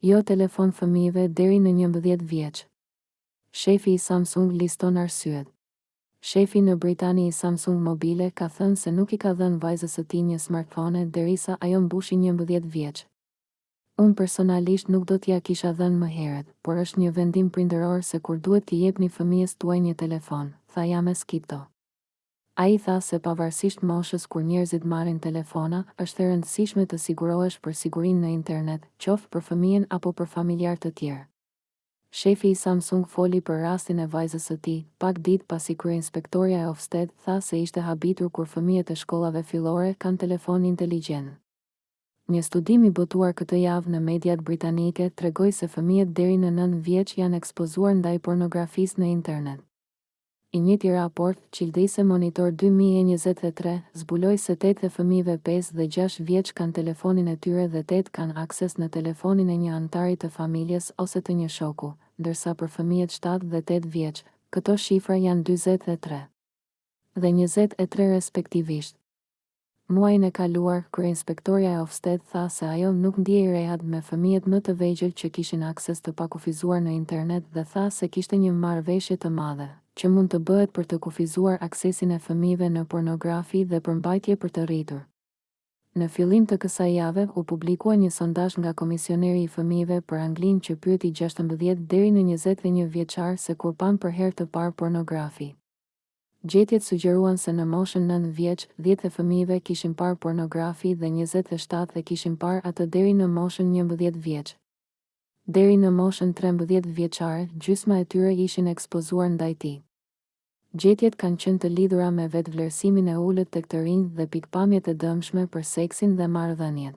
Jo telefon fëmijëve deri në njëmbëdhjetë vjeç. Shefi i Samsung liston arsyet. Shefi në Britani i Samsung Mobile ka thënë se nuk i ka dhënë vajzës së tij një smartphone derisa ajo mbushi njëmbëdhjetë vjeç. Unë personalisht nuk do t'ia kisha dhënë më herët, por është një vendim prindëror se kur duhet t'i jepni fëmijës tuaj një telefon, tha James Kitto. Ai tha se pavarësisht moshës kur njerëzit marrin telefona, është e rëndësishme të sigurohesh për sigurinë në internet, qoftë për fëmijën apo për familjarë të tjerë. Shefi i Samsung foli për rastin e vajzës së tij, pak ditë pasi kryeinspektorja e Ofsted tha se ishte habitur kur fëmijët e shkollave fillore kanë telefonë inteligjentë. Një studim i botuar këtë javë në mediat britanike tregoi se fëmijët deri në nëntë vjeç janë ekspozuar ndaj pornografisë në internet. I njëjti raport, Childwise Monitor dy mijë e njëzet e tre, zbuloi se tetë e fëmijëve pesë dhe gjashtë vjeç kanë telefonin e tyre dhe tetë kanë akses në telefonin e një anëtari të familjes ose të një shoku, ndërsa për fëmijët shtatë dhe tetë vjeç, këto shifra janë dyzet e tre dhe njëzet e tre respektivisht. Muajin e kaluar, kryeinspektorja e Ofsted tha se ajo nuk ndihej rehat me fëmijët më të vegjël që kishin akses të pakufizuar në internet dhe tha se kishte një marrëveshje të madhe që mund të bëhet për të kufizuar aksesin e fëmijëve në pornografi dhe përmbajtje për të rritur. Në fillim të kësaj jave u publikua një sondazh nga Komisioneri i Fëmijëve për Anglinë që pyeti gjashtëmbëdhjetë deri në njëzet e një vjeçarë se kur panë për herë të parë pornografi. Gjetjet sugjeruan se në moshën nëntë vjeç, dhjetë e fëmijëve kishin parë pornografi dhe njëzet e shtatë e kishin parë atë deri në moshën njëmbëdhjetë vjeç. Deri në moshën trembëdhjetë vjeçare, gjysma e tyre ishin ekspozuar ndaj tij. Gjetjet kanë qenë të lidhura me vetëvlerësimin e ulët tek të rinjtë dhe pikëpamjet e dëmshme për seksin dhe marrëdhëniet.